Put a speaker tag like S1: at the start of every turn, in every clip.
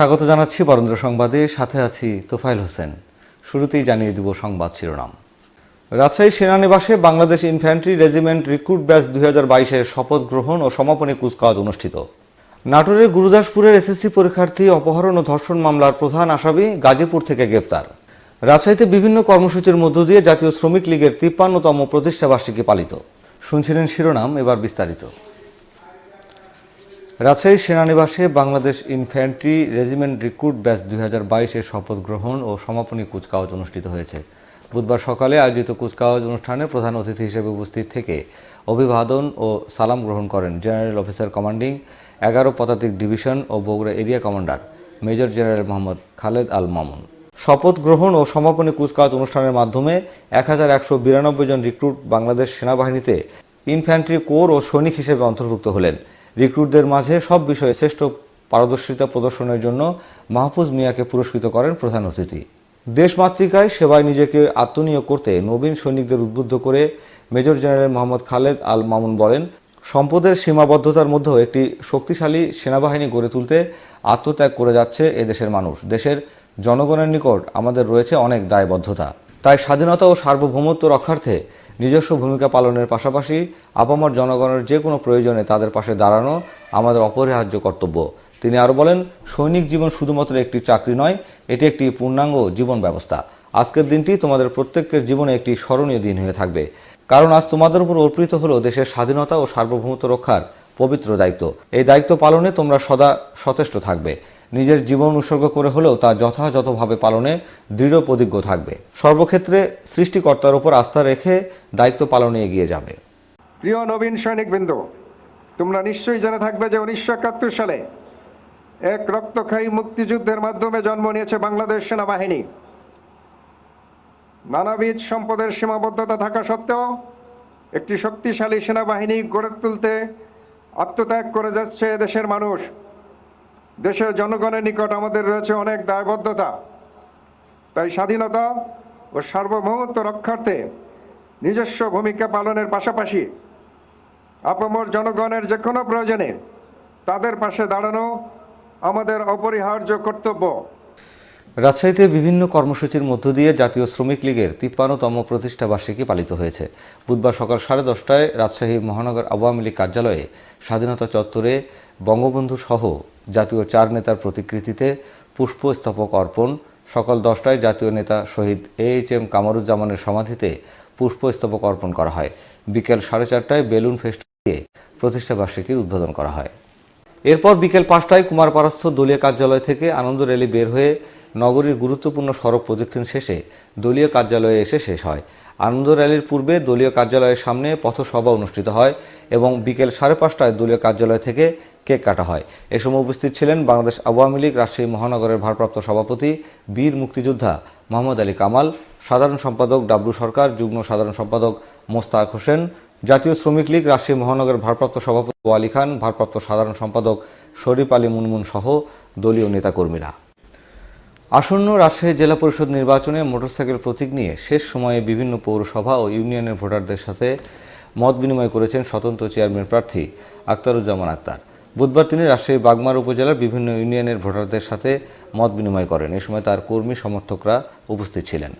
S1: স্বাগত জানাচ্ছি বরেন্দ্র সংবাদে। সাথে আছি তোফাইল হোসেন। শুরুতেই জানিয়ে দিব সংবাদ শিরোনাম। রাজশাহী সেনানিবাসে Bangladesh infantry regiment recruit batch দুই হাজার শপথ গ্রহণ ও সমাপনী কুচকাওয়াজ অনুষ্ঠিত। নাটোরের গুরুদাসপুরের এসএসসি পরীক্ষার্থী, অপহরণ ও ধর্ষণ মামলার প্রধান আসামি গাজীপুর থেকে গ্রেপ্তার। রাজশাহীতে বিভিন্ন কর্মসূচির মধ্য দিয়ে জাতীয় শ্রমিক লীগের তিপ্পান্নতম প্রতিষ্ঠাবার্ষিকী পালিত। শুনছিলেন শিরোনাম, এবার বিস্তারিত। রাজশাহী সেনানিবাসে Bangladesh infantry regiment recruit batch দুই হাজার বাইশের শপথ গ্রহণ ও সমাপনী কুচকাওয়াজ অনুষ্ঠিত হয়েছে। বুধবার সকালে আয়োজিত কুচকাওয়াজ অনুষ্ঠানে প্রধান অতিথি হিসেবে উপস্থিত থেকে অভিবাদন ও সালাম গ্রহণ করেন জেনারেল অফিসার কমান্ডিং, এগারো পদাতিক ডিভিশন ও Bogura area commander major general Mohammad Khaled Al Mamun. শপথ গ্রহণ ও সমাপনী কুচকাওয়াজ অনুষ্ঠানের মাধ্যমে এক হাজার একশো বিরানব্বই জন রিক্রুট বাংলাদেশ সেনাবাহিনীতে ইনফ্যান্ট্রি কোর ও সৈনিক হিসেবে অন্তর্ভুক্ত হলেন। রিক্রুটদের মাঝে সব বিষয়ে শ্রেষ্ঠ পারদর্শিতা প্রদর্শনের জন্য মাহফুজ মিয়াকে পুরস্কৃত করেন প্রধান অতিথি। দেশমাতৃকায় সেবায় নিজেকে আত্মনিয়োগ করতে নবীন সৈনিকদের উদ্বুদ্ধ করে মেজর জেনারেল মোহাম্মদ খালেদ আল মামুন বলেন, সম্পদের সীমাবদ্ধতার মধ্যেও একটি শক্তিশালী সেনাবাহিনী গড়ে তুলতে আত্মত্যাগ করে যাচ্ছে এদেশের মানুষ। দেশের জনগণের নিকট আমাদের রয়েছে অনেক দায়বদ্ধতা। তাই স্বাধীনতা ও সার্বভৌমত্ব রক্ষার্থে নিজস্ব ভূমিকা পালনের পাশাপাশি আপামর জনগণের যে কোনো প্রয়োজনে তাদের পাশে দাঁড়ানো আমাদের অপরিহার্য কর্তব্য। তিনি আরও বলেন, সৈনিক জীবন শুধুমাত্র একটি চাকরি নয়, এটি একটি পূর্ণাঙ্গ জীবন ব্যবস্থা। আজকের দিনটি তোমাদের প্রত্যেকের জীবনে একটি স্মরণীয় দিন হয়ে থাকবে। কারণ আজ তোমাদের উপর অর্পিত হলো দেশের স্বাধীনতা ও সার্বভৌমত্ব রক্ষার পবিত্র দায়িত্ব। এই দায়িত্ব পালনে তোমরা সদা সচেষ্ট থাকবে। নিজের জীবন উৎসর্গ করে হলেও তা যথাযথভাবে পালনে দৃঢ় প্রতিজ্ঞ থাকবে। সর্বক্ষেত্রে সৃষ্টিকর্তার উপর আস্থা রেখে দায়িত্ব পালনে এগিয়ে যাবে।
S2: প্রিয় নবীন সৈনিকবৃন্দ, তোমরা নিশ্চয়ই জেনে থাকবে যে উনিশশো একাত্তর সালে এক রক্তক্ষয়ী মুক্তিযুদ্ধের মাধ্যমে জন্ম নিয়েছে বাংলাদেশ সেনাবাহিনী। নানাবিধ সম্পদের সীমাবদ্ধতা থাকা সত্ত্বেও একটি শক্তিশালী সেনাবাহিনী গড়ে তুলতে আত্মত্যাগ করে যাচ্ছে দেশের মানুষ। দেশের জনগণের নিকট আমাদের রয়েছে অনেক দায়বদ্ধতা। তাই স্বাধীনতা ও সার্বভৌমত্ব রক্ষার্থে নিজস্ব ভূমিকা পালনের পাশাপাশি আপামর জনগণের যে কোনো প্রয়োজনে তাদের পাশে দাঁড়ানো আমাদের অপরিহার্য কর্তব্য।
S1: রাজশাহীতে বিভিন্ন কর্মসূচির মধ্য দিয়ে জাতীয় শ্রমিক লীগের তিপ্পান্নতম প্রতিষ্ঠা বার্ষিকী পালিত হয়েছে। বুধবার সকাল সাড়ে দশটায় রাজশাহী মহানগর আওয়ামী লীগ কার্যালয়ে স্বাধীনতা চত্বরে বঙ্গবন্ধু সহ জাতীয় চার নেতার প্রতিকৃতিতে পুষ্পস্তবক অর্পণ, সকাল দশটায় জাতীয় নেতা শহীদ এ এইচ এম কামরুজ্জামানের সমাধিতে পুষ্পস্তবক অর্পণ করা হয়। বিকেল সাড়ে চারটায় বেলুন ফেস্ট দিয়ে প্রতিষ্ঠা বার্ষিকীর উদ্বোধন করা হয়। এরপর বিকেল পাঁচটায় কুমারপাড়াস্থ দলীয় কার্যালয় থেকে আনন্দ র্যালি বের হয়ে নগরীর গুরুত্বপূর্ণ সড়ক প্রদক্ষিণ শেষে দলীয় কার্যালয়ে এসে শেষ হয়। আনন্দ র্যালির পূর্বে দলীয় কার্যালয়ের সামনে পথসভা অনুষ্ঠিত হয় এবং বিকেল সাড়ে পাঁচটায় দলীয় কার্যালয় থেকে কেক কাটা হয়। এ সময় উপস্থিত ছিলেন বাংলাদেশ আওয়ামী লীগ রাজশাহী মহানগরের ভারপ্রাপ্ত সভাপতি, বীর মুক্তিযোদ্ধা মোহাম্মদ আলী কামাল, সাধারণ সম্পাদক ডাব্লু সরকার, যুগ্ম সাধারণ সম্পাদক মোস্তাক হোসেন, জাতীয় শ্রমিক লীগ রাজশাহী মহানগরের ভারপ্রাপ্ত সভাপতি আলী খান, ভারপ্রাপ্ত সাধারণ সম্পাদক শরীফ আলী মুনমুন সহ দলীয় নেতাকর্মীরা। আসন্ন রাজশাহী জেলা পরিষদ নির্বাচনে মোটরসাইকেল প্রতীক নিয়ে শেষ সময়ে বিভিন্ন পৌরসভা ও ইউনিয়নের ভোটারদের সাথে মত বিনিময় করেছেন স্বতন্ত্র চেয়ারম্যান প্রার্থী আক্তারুজ্জামান আক্তার। বুধবার তিনি রাজশাহী বাগমার উপজেলার বিভিন্ন ইউনিয়নের ভোটারদের সাথে মত বিনিময় করেন। এ সময় তার কর্মী সমর্থকরা উপস্থিত ছিলেন।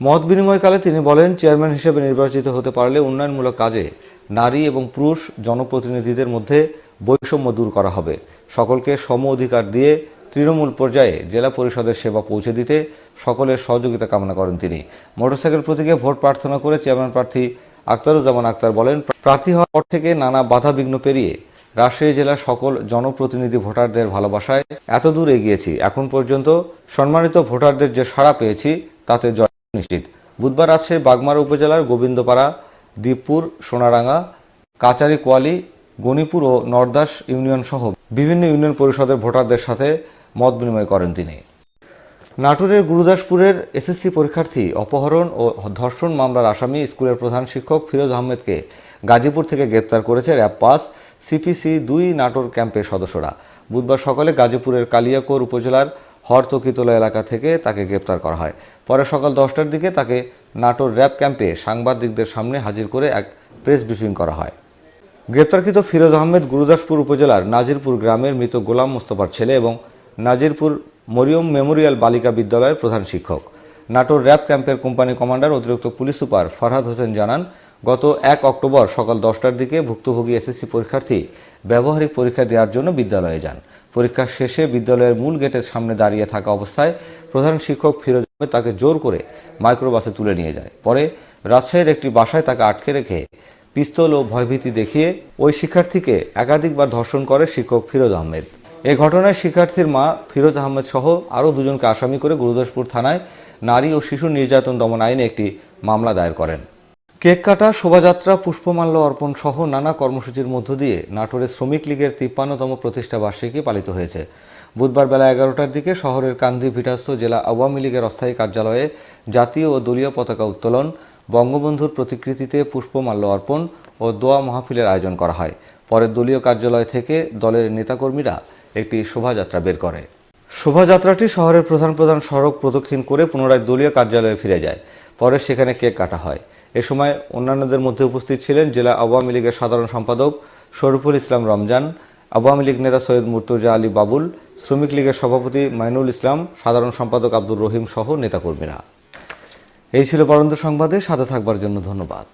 S1: মত বিনিময়কালে তিনি বলেন, চেয়ারম্যান হিসেবে নির্বাচিত হতে পারলে উন্নয়নমূলক কাজে নারী এবং পুরুষ জনপ্রতিনিধিদের মধ্যে বৈষম্য দূর করা হবে। সকলকে সম অধিকার দিয়ে তৃণমূল পর্যায়ে জেলা পরিষদের সেবা পৌঁছে দিতে সকলের সহযোগিতা কামনা করেন তিনি। মোটরসাইকেল প্রতীকে ভোট প্রার্থনা করে চেয়ারম্যান প্রার্থী আক্তারুজ্জামান আক্তার বলেন, প্রার্থী হওয়ার পর থেকে নানা বাধা বিঘ্ন পেরিয়ে রাজশাহী জেলার সকল জনপ্রতিনিধি ভোটারদের ভালোবাসায় এত দূর এগিয়েছি। এখন পর্যন্ত সম্মানিত ভোটারদের যে সাড়া পেয়েছি, তাতে জয় নিশ্চিত। বুধবার রাজশাহী বাগমারা উপজেলার গোবিন্দপাড়া দীপপুর সোনারাঙ্গা, কাচারি কোয়ালি, গণিপুর ও নর্দাস ইউনিয়ন সহ বিভিন্ন ইউনিয়ন পরিষদের ভোটারদের সাথে মত বিনিময় করেন তিনি। নাটোরের গুরুদাসপুরের এসএসসি পরীক্ষার্থী অপহরণ ও ধর্ষণ মামলার আসামি স্কুলের প্রধান শিক্ষক ফিরোজ আহমেদকে গাজীপুর থেকে গ্রেপ্তার করেছে র্যাব পাস সিপিসি দুই নাটোর ক্যাম্পের সদস্যরা। বুধবার সকালে গাজীপুরের কালিয়াকোর উপজেলার হরতকিতলা এলাকা থেকে তাকে গ্রেপ্তার করা হয়। পরে সকাল দশটার দিকে তাকে নাটোর র্যাব ক্যাম্পে সাংবাদিকদের সামনে হাজির করে এক প্রেস ব্রিফিং করা হয়। গ্রেপ্তারকৃত ফিরোজ আহমেদ গুরুদাসপুর উপজেলার নাজিরপুর গ্রামের মৃত গোলাম মোস্তফার ছেলে এবং নাজিরপুর মরিয়ম মেমোরিয়াল বালিকা বিদ্যালয়ের প্রধান শিক্ষক। নাটোর র্যাব ক্যাম্পের কোম্পানি কমান্ডার, অতিরিক্ত পুলিশ সুপার ফারহাদ হোসেন জানান, গত এক অক্টোবর সকাল দশটার দিকে ভুক্তভোগী এসএসসি পরীক্ষার্থী ব্যবহারিক পরীক্ষা দেওয়ার জন্য বিদ্যালয়ে যান। পরীক্ষা শেষে বিদ্যালয়ের মূল গেটের সামনে দাঁড়িয়ে থাকা অবস্থায় প্রধান শিক্ষক ফিরোজ তাকে জোর করে মাইক্রোবাসে তুলে নিয়ে যায়। পরে রাজশাহীর একটি বাসায় তাকে আটকে রেখে পিস্তল ও ভয়ভীতি দেখিয়ে ওই শিক্ষার্থীকে একাধিকবার ধর্ষণ করে শিক্ষক ফিরোজ আহমেদ। এ ঘটনায় শিক্ষার্থীর মা ফিরোজ আহমেদ সহ আরও দুজনকে আসামি করে গুরুদাসপুর থানায় নারী ও শিশু নির্যাতন দমন আইনে একটি মামলা দায়ের করেন। কেক কাটা, শোভাযাত্রা, পুষ্পমাল্য অর্পণ সহ নানা কর্মসূচির মধ্য দিয়ে নাটোরের শ্রমিক লীগের তিপ্পান্নতম প্রতিষ্ঠা বার্ষিকী পালিত হয়েছে। বুধবার বেলা এগারোটার দিকে শহরের কান্দি ভিটাস্থ জেলা আওয়ামী লীগের অস্থায়ী কার্যালয়ে জাতীয় ও দলীয় পতাকা উত্তোলন, বঙ্গবন্ধুর প্রতিকৃতিতে পুষ্পমাল্য অর্পণ ও দোয়া মাহফিলের আয়োজন করা হয়। পরে দলীয় কার্যালয় থেকে দলের নেতাকর্মীরা একটি শোভাযাত্রা বের করে। শোভাযাত্রাটি শহরের প্রধান প্রধান সড়ক প্রদক্ষিণ করে পুনরায় দলীয় কার্যালয়ে ফিরে যায়। পরে সেখানে কেক কাটা হয়। এ সময় অন্যান্যদের মধ্যে উপস্থিত ছিলেন জেলা আওয়ামী লীগের সাধারণ সম্পাদক শরীফুল ইসলাম রমজান, আওয়ামী লীগ নেতা সৈয়দ মুর্তজা আলী বাবুল, শ্রমিক লীগের সভাপতি মাইনুল ইসলাম, সাধারণ সম্পাদক আব্দুর রহিম সহ নেতাকর্মীরা। এই ছিল পরন্ত সংবাদে, সাথে থাকবার জন্য ধন্যবাদ।